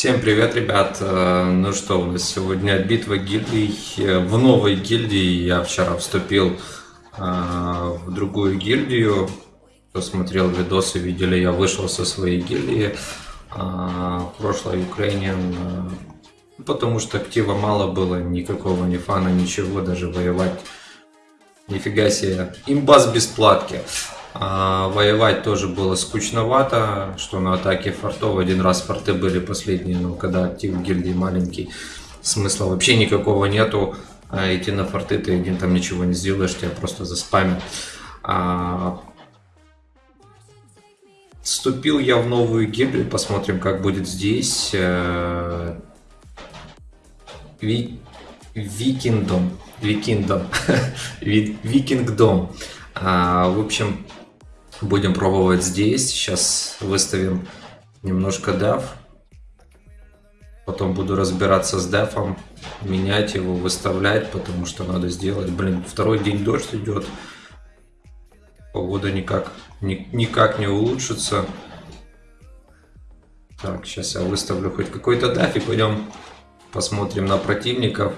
Всем привет, ребят! Э, Ну что, у нас сегодня битва гильдий. Э, В новой гильдии я вчера вступил э, в другую гильдию. Кто смотрел видосы, видели, я вышел со своей гильдии. В прошлой э, потому что актива мало было, никакого ни фана, ничего, даже воевать. Нифига себе. Имба с бесплатки. А, воевать тоже было скучновато, что на атаке фортов один раз форты были последние, но когда актив гильдии маленький, смысла вообще никакого нету. А идти на форты ты один там ничего не сделаешь, тебя просто заспамят. А, Вступил я в новую гильдию, посмотрим, как будет здесь. Э, Ви... Викингдом. Викингдом. Ви- Викингдом. А, в общем, будем пробовать здесь. Сейчас выставим немножко деф. Потом буду разбираться с дефом, менять его, выставлять, потому что надо сделать. Блин, второй день дождь идет. Погода никак, ни- никак не улучшится. Так, сейчас я выставлю хоть какой-то деф и пойдем посмотрим на противников.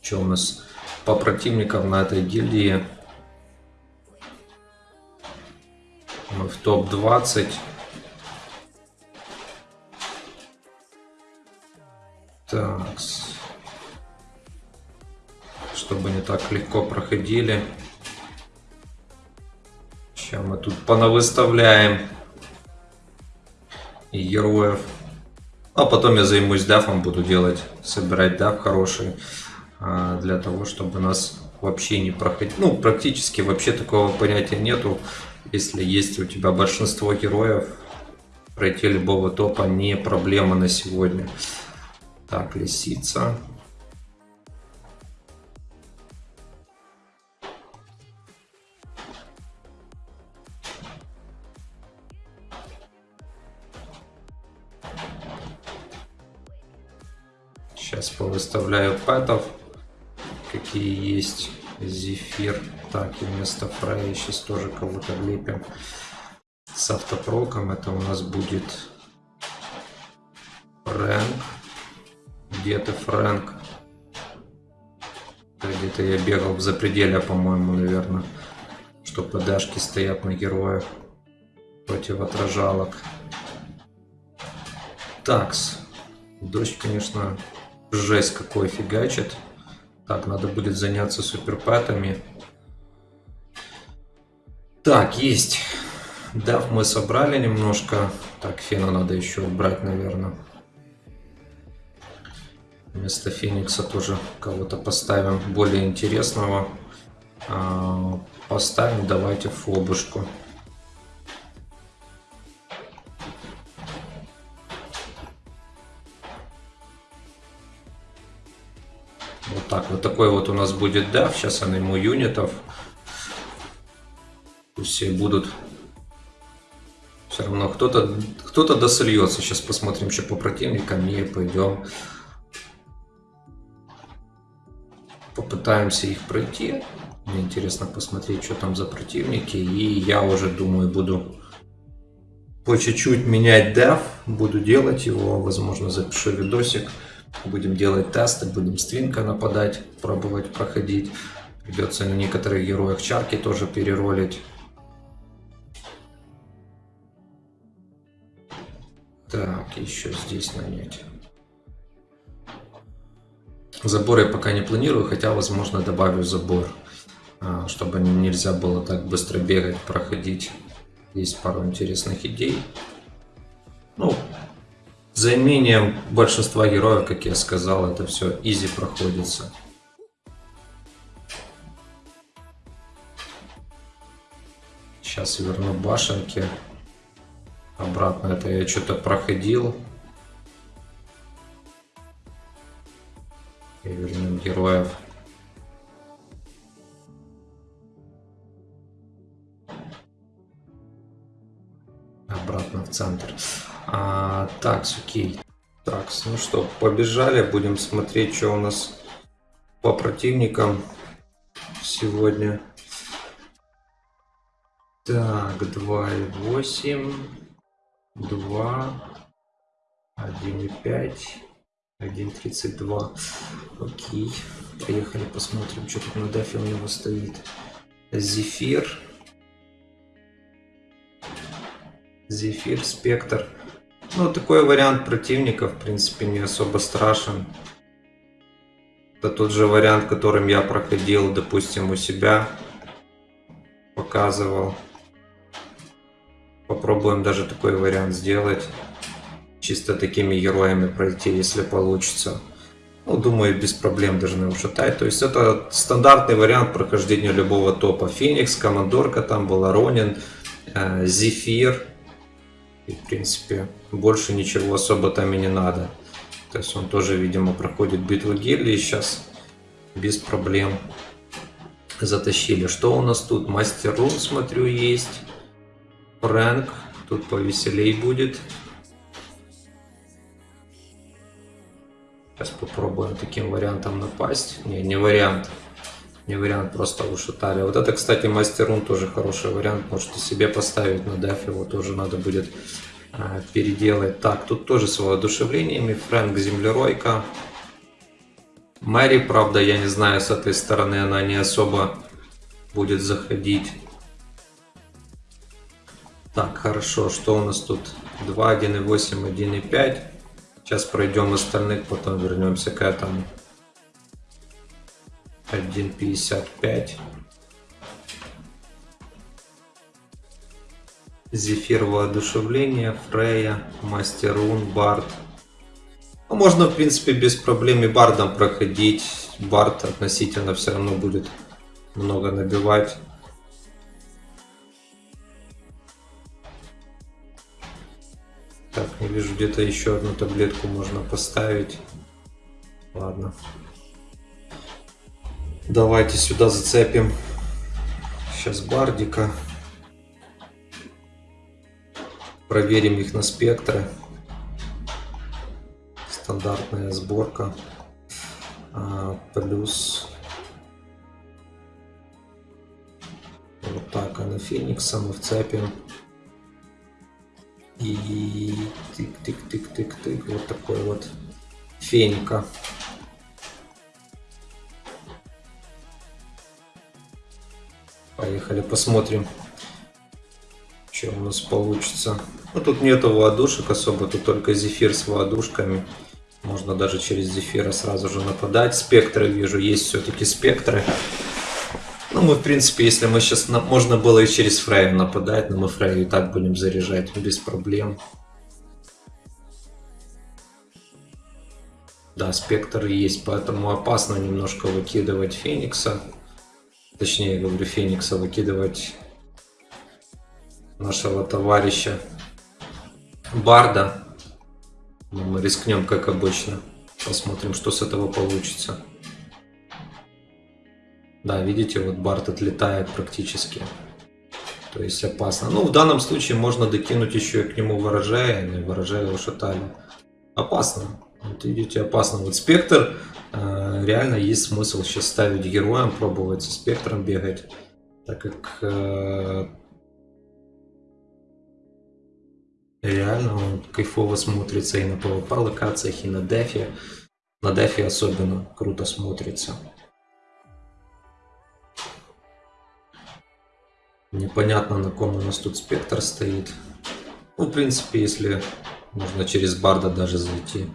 Что у нас по противникам на этой гильдии? Мы в топ-20. Так. Чтобы не так легко проходили. Сейчас мы тут понавыставляем и героев. А потом я займусь дафом, буду делать, собирать даф хороший. а, Для того, чтобы нас вообще не проходить. Ну, практически вообще такого понятия нету. Если есть у тебя большинство героев, пройти любого топа не проблема на сегодня. Так, лисица. Сейчас повыставляю пэтов, какие есть. Зефир. Так, и вместо Фрея сейчас тоже кого-то влепим. С автопроком это у нас будет Фрэнк. Где ты, Фрэнк? Где-то я бегал в запределе, по-моему, наверное. Что ПДшки стоят на героях против отражалок. Такс. Дождь, конечно, жесть какой фигачит. Так, надо будет заняться суперпэтами. Так, есть. Дав мы собрали немножко. Так, Фена надо еще убрать, наверное. Вместо Феникса тоже кого-то поставим более интересного. А, Поставим, давайте, Фобушку. Так, вот такой вот у нас будет дав. Сейчас я найму юнитов. Все будут. Все равно кто-то кто-то досольется. Сейчас посмотрим еще по противникам и пойдем. Попытаемся их пройти. Мне интересно посмотреть, что там за противники. И я уже думаю, буду по чуть-чуть менять деф. Буду делать его. Возможно, запишу видосик. Будем делать тесты, будем с твинка нападать, пробовать проходить. Придется на некоторых героях чарки тоже переролить. Так, еще здесь нанять. Забор я пока не планирую, хотя, возможно, добавлю забор, а, чтобы нельзя было так быстро бегать, проходить. Есть пару интересных идей. Ну, за имением большинства героев, как я сказал, это все изи проходится. Сейчас верну башенки. Обратно это я что-то проходил. И вернем героев. Обратно в центр. А, так, окей. Так, ну что, побежали. Будем смотреть, что у нас по противникам сегодня. Так, 2,8, 2, 1.5. 1.32. Окей. Поехали посмотрим, что тут на дафе у него стоит. Зефир. Зефир, Спектр. Ну, такой вариант противника, в принципе, не особо страшен. Это тот же вариант, которым я проходил, допустим, у себя. Показывал. Попробуем даже такой вариант сделать. Чисто такими героями пройти, если получится. Ну, думаю, без проблем должны ушатать. То есть это стандартный вариант прохождения любого топа. Феникс, Командорка там была, Ронин, э, Зефир. И, в принципе, больше ничего особо там и не надо. То есть он тоже, видимо, проходит битву гильдии сейчас без проблем. Затащили. Что у нас тут? Мастер Рун, смотрю, есть. Фрэнк. Тут повеселей будет. Сейчас попробуем таким вариантом напасть. Не, не вариант. Не вариант, просто ушатали. Вот это, кстати, мастерун тоже хороший вариант. Можете себе поставить на деф. Его тоже надо будет а, переделать. Так, тут тоже с воодушевлениями. Фрэнк Землеройка. Мэри, правда, я не знаю, с этой стороны она не особо будет заходить. Так, хорошо, что у нас тут? 2, 1,8, 1,5. Сейчас пройдем остальных, потом вернемся к этому. 1.55. Зефир воодушевление, Фрея, Мастерун, Барт. Ну, можно, в принципе, без проблем и Бардом проходить. Барт относительно все равно будет много набивать. Так, не вижу, где-то еще одну таблетку можно поставить. Ладно. Давайте сюда зацепим. Сейчас бардика. Проверим их на спектры. Стандартная сборка. А, плюс вот так, а на Феникса мы вцепим. И тык-тык-тык-тык-тык. Вот такой вот феника. Поехали, посмотрим, что у нас получится. Ну, тут нету воодушек особо, тут только зефир с воодушками. Можно даже через зефира сразу же нападать. Спектры вижу, есть все-таки спектры. Ну, мы, в принципе, если мы сейчас... Можно было и через Фрейм нападать, но мы Фрейм и так будем заряжать без проблем. Да, спектр есть, поэтому опасно немножко выкидывать Феникса. Точнее, говорю, Феникса выкидывать нашего товарища Барда. Мы рискнем, как обычно. Посмотрим, что с этого получится. Да, видите, вот Барт отлетает практически. То есть опасно. Ну, в данном случае можно докинуть еще и к нему ворожая, и ворожая ушатали. Опасно. Вот видите, опасно. Вот спектр, э, реально есть смысл сейчас ставить героем, пробовать со спектром бегать. Так как э, реально он кайфово смотрится и на PvP локациях, и на дефе. На дефе особенно круто смотрится. Непонятно, на ком у нас тут спектр стоит. Ну, в принципе, если можно через барда даже зайти.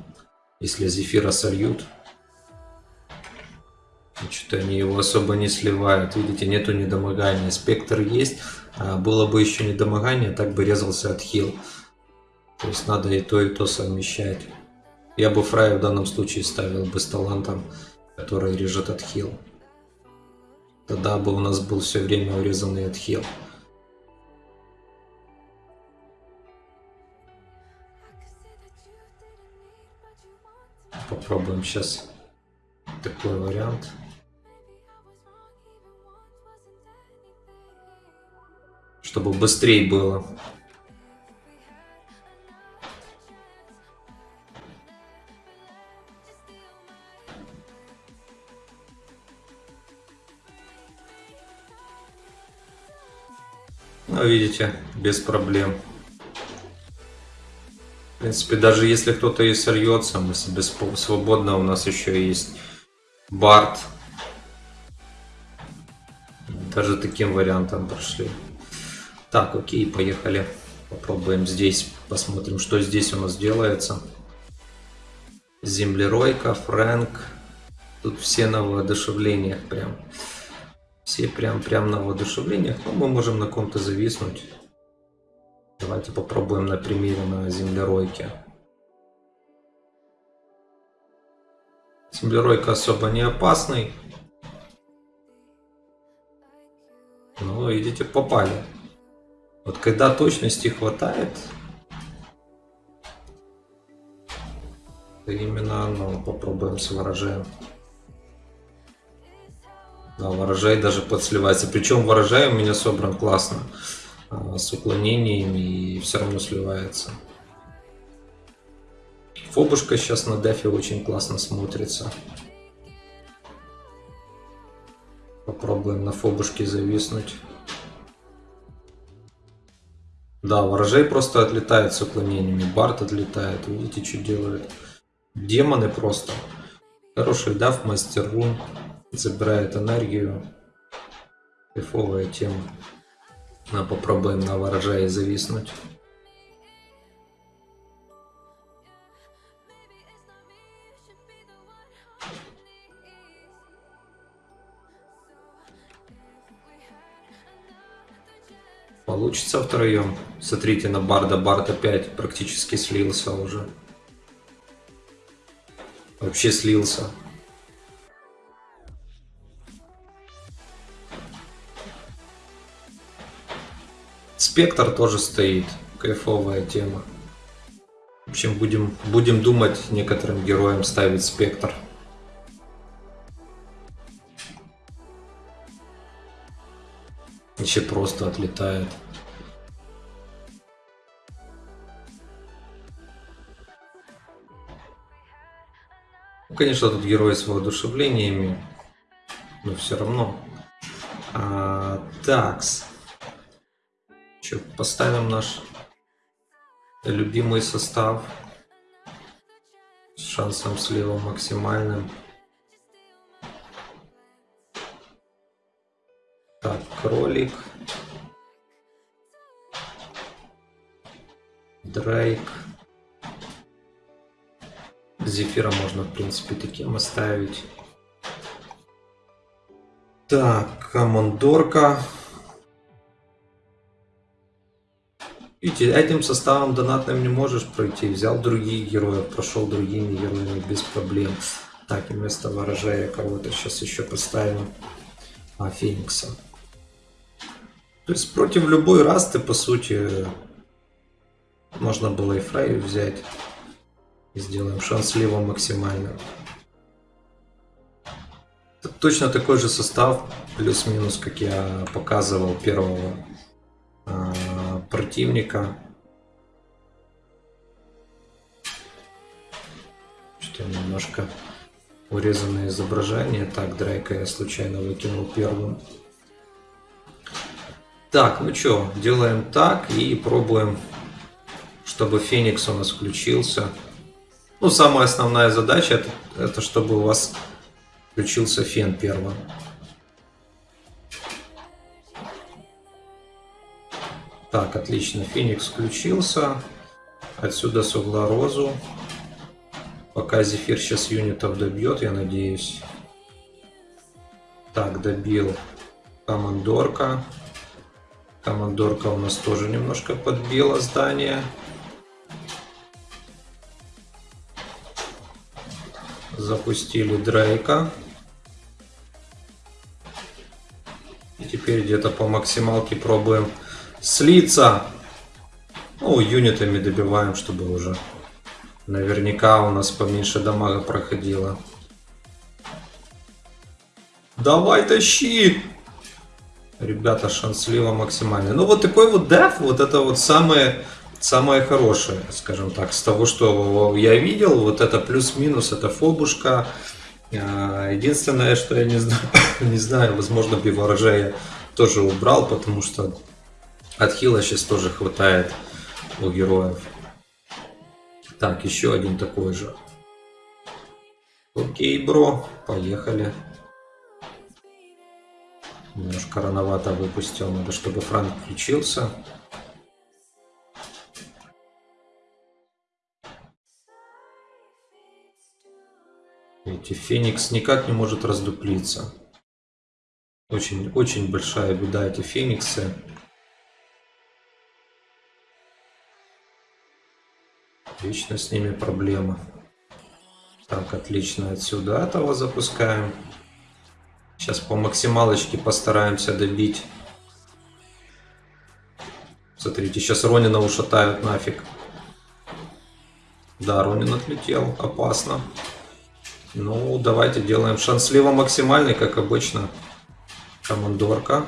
Если зефира сольют. Что-то они его особо не сливают. Видите, нету недомогания. Спектр есть. А было бы еще недомогание, так бы резался от хил. То есть надо и то, и то совмещать. Я бы Фрая в данном случае ставил бы с талантом, который режет от хил. Тогда бы у нас был все время урезанный отхил. Попробуем сейчас такой вариант. Чтобы быстрее было. Ну, видите, без проблем. Принципе, даже если кто-то и сольется, мы себе свободно, у нас еще есть Барт. Даже таким вариантом прошли. Так, окей, поехали. Попробуем здесь, посмотрим, что здесь у нас делается. Землеройка, Фрэнк. Тут все на воодушевлениях прям. Все прям, прям на воодушевлениях. Но мы можем на ком-то зависнуть. Давайте попробуем на примере на землеройке. Землеройка особо не опасный. Ну, идите попали. Вот когда точности хватает, именно, ну, попробуем с ворожаем. Да, ворожай даже подсливается. Причем ворожай у меня собран классно. А, с уклонениями и все равно сливается. Фобушка сейчас на дефе очень классно смотрится. Попробуем на фобушке зависнуть. Да, ворожей просто отлетает с уклонениями. Барт отлетает. Видите, что делает. Демоны просто. Хороший дав, мастер рун. Забирает энергию. Кайфовая тема. А попробуем на ворожае зависнуть. Получится втроем. Смотрите на Барда. Бард опять практически слился уже. Вообще слился. Спектр тоже стоит. Кайфовая тема. В общем, будем, будем думать некоторым героям ставить спектр. Еще просто отлетает. Ну, конечно, тут герой с воодушевлениями, но все равно. А, такс. Че, поставим наш любимый состав с шансом слива максимальным. Так, кролик. Дрейк. Зефира можно, в принципе, таким оставить. Так, командорка. Видите, этим составом донатным не можешь пройти. Взял других героев, прошел другими героями без проблем. Так, и вместо ворожая кого-то сейчас еще поставим. А, Феникса. То есть против любой расты, по сути, можно было и Фрейю взять. И сделаем шанс слива максимально. Это точно такой же состав, плюс-минус, как я показывал первого противника. Что немножко урезанное изображение. Так, Дрейка я случайно выкинул первым. Так, ну что, делаем так и пробуем, чтобы Феникс у нас включился. Ну, самая основная задача это, это чтобы у вас включился Фен первым. Так, отлично, Феникс включился. Отсюда с угла розу. Пока Зефир сейчас юнитов добьет, я надеюсь. Так, добил Командорка. Командорка у нас тоже немножко подбила здание. Запустили Дрейка. И теперь где-то по максималке пробуем слиться. Ну, юнитами добиваем, чтобы уже наверняка у нас поменьше дамага проходило. Давай тащи! Ребята, шанс слива максимальный. Ну, вот такой вот деф, вот это вот самое, самое хорошее, скажем так, с того, что я видел. Вот это плюс-минус, это фобушка. А, единственное, что я не знаю, не знаю возможно, бы ворожея тоже убрал, потому что от хила сейчас тоже хватает у героев. Так, еще один такой же. Окей, бро, поехали. Немножко рановато выпустил, надо, чтобы Франк включился. Эти Феникс никак не может раздуплиться. Очень, очень большая беда эти Фениксы. Вечно с ними проблема. Так, отлично. Отсюда этого запускаем. Сейчас по максималочке постараемся добить. Смотрите, сейчас Ронина ушатают нафиг. Да, Ронин отлетел. Опасно. Ну, давайте делаем шанс слева максимальный, как обычно. Командорка.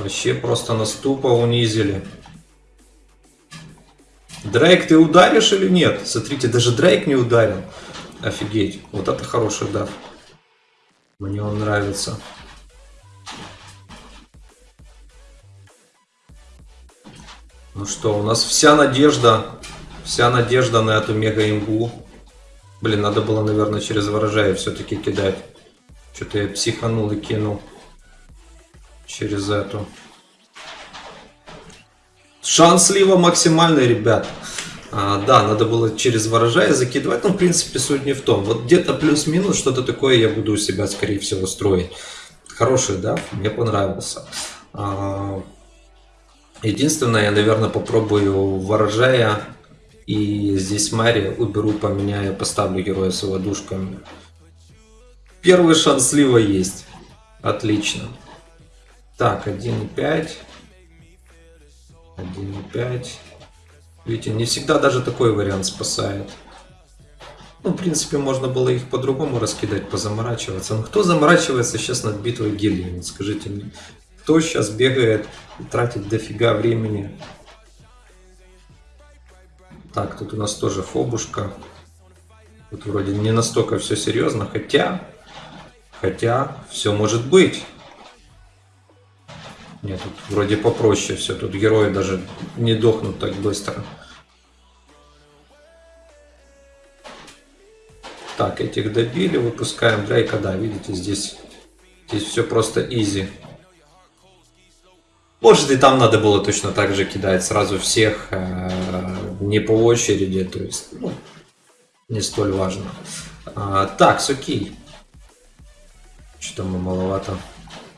Вообще просто на ступа унизили. Дрейк, ты ударишь или нет? Смотрите, даже Дрейк не ударил. Офигеть. Вот это хороший дав. Мне он нравится. Ну что, у нас вся надежда, вся надежда на эту мега-имбу. Блин, надо было, наверное, через ворожая все-таки кидать. Что-то я психанул и кинул через эту. Шанс слива максимальный, ребят. А, да, надо было через ворожая закидывать, но в принципе суть не в том. Вот где-то плюс-минус что-то такое я буду у себя, скорее всего, строить. Хороший, да, мне понравился. А, единственное, я, наверное, попробую ворожая и здесь Мари уберу, поменяю, поставлю героя с ладушками. Первый шанс слива есть. Отлично. Так, 1.5. 1.5. Видите, не всегда даже такой вариант спасает. Ну, в принципе, можно было их по-другому раскидать, позаморачиваться. Но кто заморачивается сейчас над битвой гильдии? Скажите мне. Кто сейчас бегает и тратит дофига времени? Так, тут у нас тоже фобушка. Тут вроде не настолько все серьезно, хотя... Хотя, все может быть. Нет, тут вроде попроще все. Тут герои даже не дохнут так быстро. Так, этих добили, выпускаем Дрейка. Да, видите, здесь, здесь все просто изи. Может и там надо было точно так же кидать сразу всех, э, не по очереди, то есть, ну, не столь важно. А, так, окей. Что-то мы маловато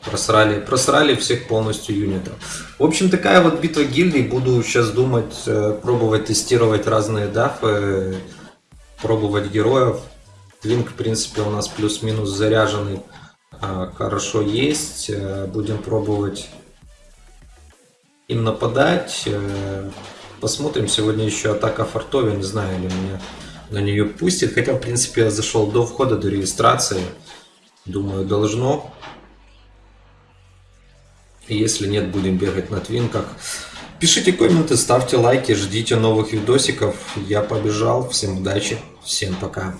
Просрали, просрали всех полностью юнитов. В общем, такая вот битва гильдий. Буду сейчас думать, э, пробовать тестировать разные дафы, пробовать героев. Твинк, в принципе, у нас плюс-минус заряженный. А, хорошо есть. Э, будем пробовать им нападать. Э, посмотрим. Сегодня еще атака фортове. Не знаю, ли меня на нее пустит. Хотя, в принципе, я зашел до входа, до регистрации. Думаю, должно. Если нет, будем бегать на твинках. Пишите комменты, ставьте лайки, ждите новых видосиков. Я побежал. Всем удачи, всем пока.